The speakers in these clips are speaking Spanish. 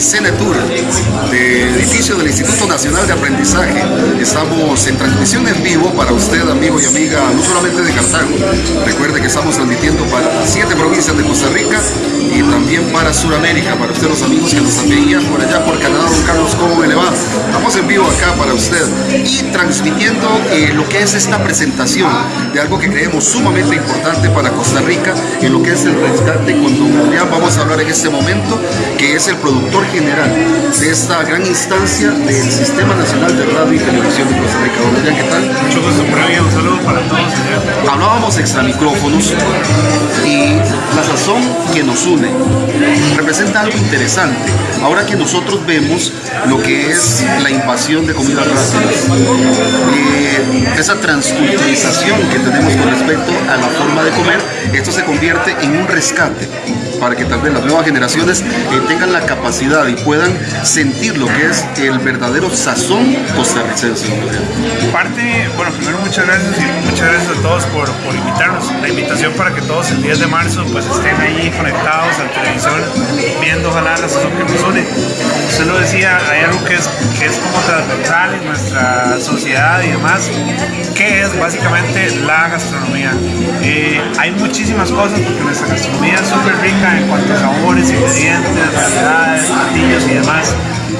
CENETUR, del edificio del Instituto Nacional de Aprendizaje. Estamos en transmisión en vivo para usted, amigo y amiga, no solamente de Cartago. Recuerde que estamos transmitiendo para siete provincias de Costa Rica y también para Sudamérica, para usted los amigos que nos veían por allá por Canadá, don Carlos, ¿cómo me le va? Estamos en vivo acá para usted y transmitiendo eh, lo que es esta presentación de algo que creemos sumamente importante para Costa Rica en lo que es el rescate con don Adrián. Vamos a hablar en este momento que es el productor general de esta gran instancia del Sistema Nacional de Radio y Televisión de Costa Rica. Don Adrián, ¿qué tal? Mucho gusto por ahí, un saludo para todos. Hablábamos extra micrófonos y la sazón que nos une representa algo interesante. Ahora que nosotros vemos lo que es la invasión de comidas rápidas, eh, esa transculturización que tenemos con respecto a la forma de comer, esto se convierte en un rescate para que vez las nuevas generaciones eh, tengan la capacidad y puedan sentir lo que es el verdadero sazón costarricense. Parte, bueno, primero muchas gracias y muchas gracias a todos por, por invitarnos. La invitación para que todos el 10 de marzo pues estén ahí conectados al televisor, viendo ojalá la sazón que nos une. Como usted lo decía, hay algo que es, que es como transversal en nuestra sociedad y demás, que es básicamente la gastronomía. Eh, hay muchísimas cosas porque nuestra gastronomía es súper rica en cuanto a sabores, ingredientes, variedades, platillos y demás.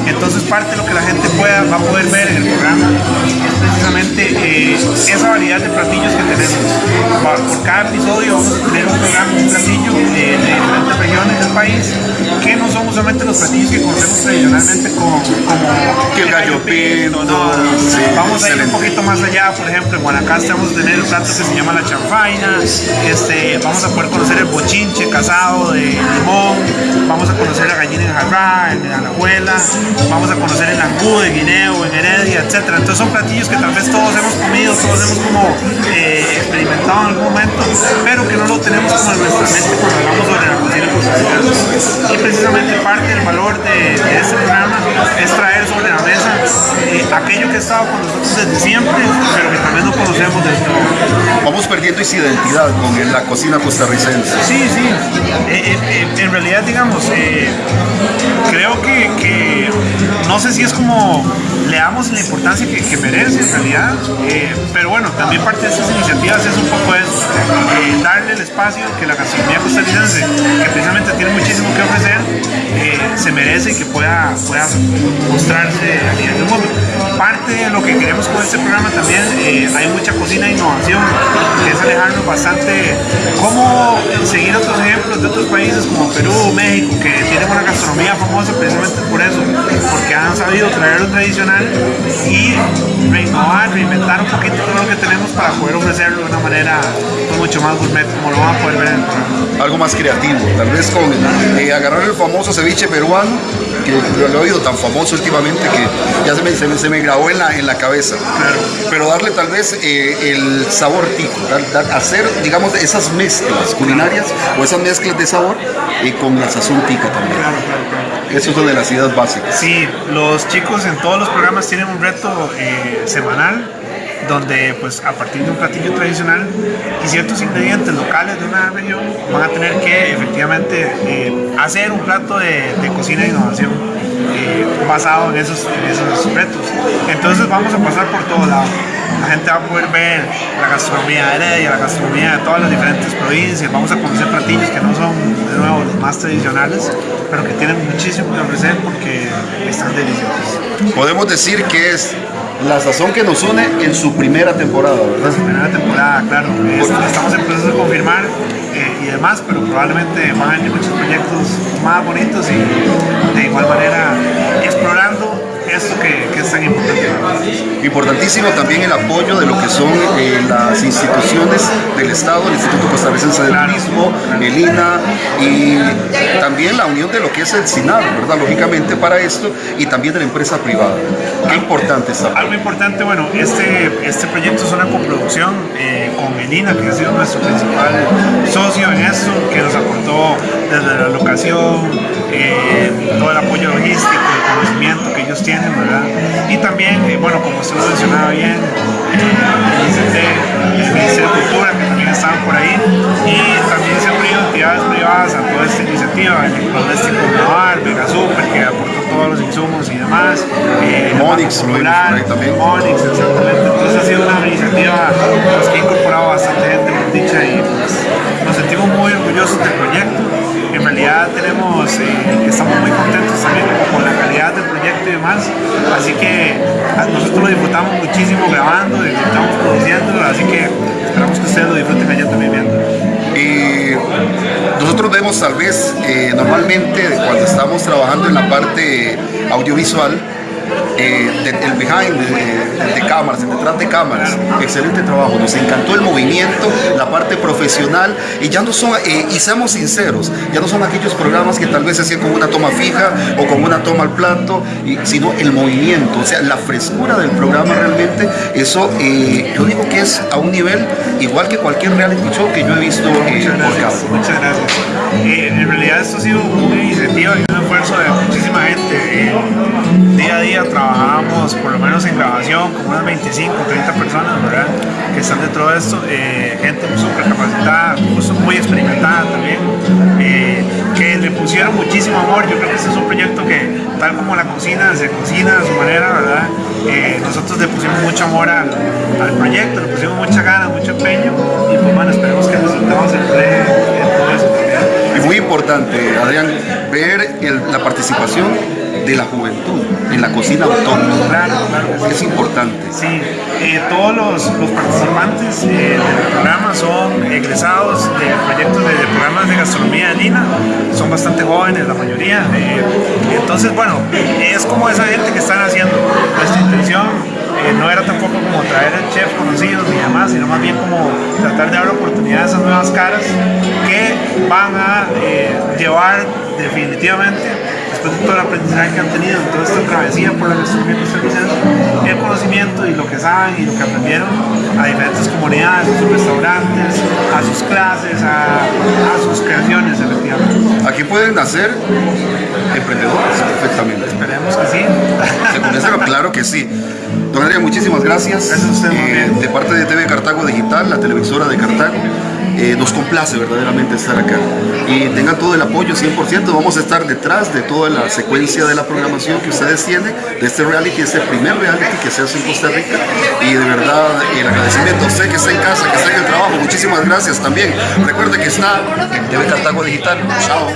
Entonces parte de lo que la gente pueda, va a poder ver en el programa es precisamente eh, esa variedad de platillos que tenemos. Por cada episodio vamos a tener un programa, un platillo eh, de diferentes regiones del país que no son usualmente los platillos que conocemos tradicionalmente el gallo pinto. No, sí, vamos a ir un poquito más allá, por ejemplo, en Guanacaste vamos a tener un plato que se llama la chanfaina, este, vamos a poder conocer el bochinche casado de limón, vamos a conocer la gallina en jarrá, en alajuela, vamos a conocer el angú de Guineo, en Heredia, etc. Entonces son platillos que tal vez todos hemos comido, todos hemos como eh, experimentado en algún momento, pero que no lo tenemos como en nuestra mente cuando hablamos sobre la cocina. Y precisamente parte del valor de, de este eh, aquello que ha estado con nosotros desde siempre, pero que también no conocemos del todo. Vamos perdiendo esa identidad con la cocina costarricense. Sí, sí. Eh, eh, en realidad, digamos, no sé si es como le damos la importancia que, merece en realidad, pero bueno, también parte de estas iniciativas es un poco eso, darle el espacio que la gastronomía costarricense, que precisamente tiene muchísimo que ofrecer, se merece y que pueda, pueda mostrarse a nivel del mundo. Parte de lo que queremos con este programa también, eh, hay mucha cocina e innovación, que es alejarnos bastante, cómo seguir otros ejemplos de otros países como Perú, México, que tienen una gastronomía famosa precisamente por eso, porque han sabido traer lo tradicional y reinnovar, reinventar un poquito todo lo que tenemos para poder ofrecerlo de una manera mucho más gourmet, como lo van a poder ver en el programa. Algo más creativo, tal vez con eh, agarrar el famoso ceviche peruano, que lo he oído tan famoso últimamente que ya se me, se me, se me grabó en la, en la cabeza. Claro. Pero darle tal vez eh, el sabor tico, dar, dar, hacer, digamos, esas mezclas culinarias o esas mezclas de sabor y con la sazón tica también. Claro, claro. Eso es una de las ideas básicas. Sí, los chicos en todos los programas tienen un reto eh, semanal donde pues a partir de un platillo tradicional y ciertos ingredientes locales de una región van a tener que efectivamente eh, hacer un plato de, de cocina de innovación eh, basado en esos, en esos retos. Entonces vamos a pasar por todo lado. La gente va a poder ver la gastronomía de Heredia, la gastronomía de todas las diferentes provincias. Vamos a conocer platillos que no son, de nuevo, los más tradicionales, pero que tienen muchísimo que ofrecer porque están deliciosos. Podemos decir que es la sazón que nos une en su primera temporada, ¿verdad? Su primera temporada, claro. Es, estamos en proceso de confirmar eh, y demás, pero probablemente van a muchos proyectos más bonitos y de igual manera explorando esto que, que es tan importante. Importantísimo también el apoyo de lo que son eh, las instituciones del Estado, el Instituto Costarricense del. Turismo, el INA y también la unión de lo que es el SINAR, ¿verdad? Lógicamente para esto y también de la empresa privada. Qué importante está. Algo importante, bueno, este, este proyecto es una coproducción eh, con el INA, que ha sido nuestro principal socio en esto, que nos aportó desde la locación, eh, todo el apoyo logístico, el conocimiento que ellos tienen, ¿verdad? Y también, eh, bueno, como usted lo mencionaba bien, eh, el ICT, el Ministerio de Cultura, que también estaban por ahí, y también se han unido entidades privadas a toda esta iniciativa, el Electrodoméstico Navar, Vega Super, que aportó todos los insumos y demás. Eh, Monix. Monix, exactamente. Entonces ha sido una iniciativa pues, eh, estamos muy contentos también con la calidad del proyecto y demás. Así que nosotros lo disfrutamos muchísimo grabando, disfrutamos produciendo, así que esperamos que ustedes lo disfruten allá también viendo. Y nosotros vemos tal vez eh, normalmente cuando estamos trabajando en la parte audiovisual, eh, el behind de, cámaras, detrás de cámaras. Excelente trabajo, nos encantó el movimiento, la parte profesional y ya no son, eh, y seamos sinceros, ya no son aquellos programas que tal vez se hacían con una toma fija o con una toma al plato, y, sino el movimiento, o sea, la frescura del programa realmente, eso eh, yo digo que es a un nivel igual que cualquier reality show que yo he visto muchas gracias, Muchas gracias. en realidad esto ha sido una iniciativa y un esfuerzo de muchísima gente. Día a día trabajábamos, por lo menos en grabación, como unas 25, 30 personas. Que están dentro de esto, eh, gente súper capacitada, muy experimentada también, muchísimo amor. Yo creo que este es un proyecto que, tal como la cocina, se cocina a su manera, ¿verdad? Eh, nosotros le pusimos mucho amor al, proyecto, le pusimos mucha gana, mucho empeño, y pues bueno, esperemos que el resultado se en muy importante, Adrián, ver la participación de la juventud en la cocina autónoma. Claro, claro. Es importante. Sí, eh, todos los, participantes eh, del programa son egresados de proyectos de, programas de gastronomía de Lina, son bastante jóvenes la mayoría. Eh, entonces, bueno, es como esa gente que están haciendo. Nuestra intención no era tampoco como traer el chef conocidos ni demás, sino más bien como tratar de dar oportunidad a esas nuevas caras que van a llevar definitivamente después de todo el aprendizaje que han tenido en toda esta travesía por la gastronomía costarricense, el conocimiento y lo que saben y lo que aprendieron a diferentes comunidades, a sus restaurantes, a sus clases, a, sus creaciones, efectivamente. Aquí pueden nacer emprendedores perfectamente. Esperemos que sí. claro que sí. Don Adrián, muchísimas gracias. Gracias a usted, eh, De parte de TV Cartago Digital, la televisora de Cartago. Eh, nos complace verdaderamente estar acá. Y tengan todo el apoyo 100%, vamos a estar detrás de toda la secuencia de la programación que ustedes tienen, de este reality, este primer reality que se hace en Costa Rica. Y de verdad el agradecimiento, sé que está en casa, que está en el trabajo, muchísimas gracias también, recuerde que está TV Cartago Digital, chao.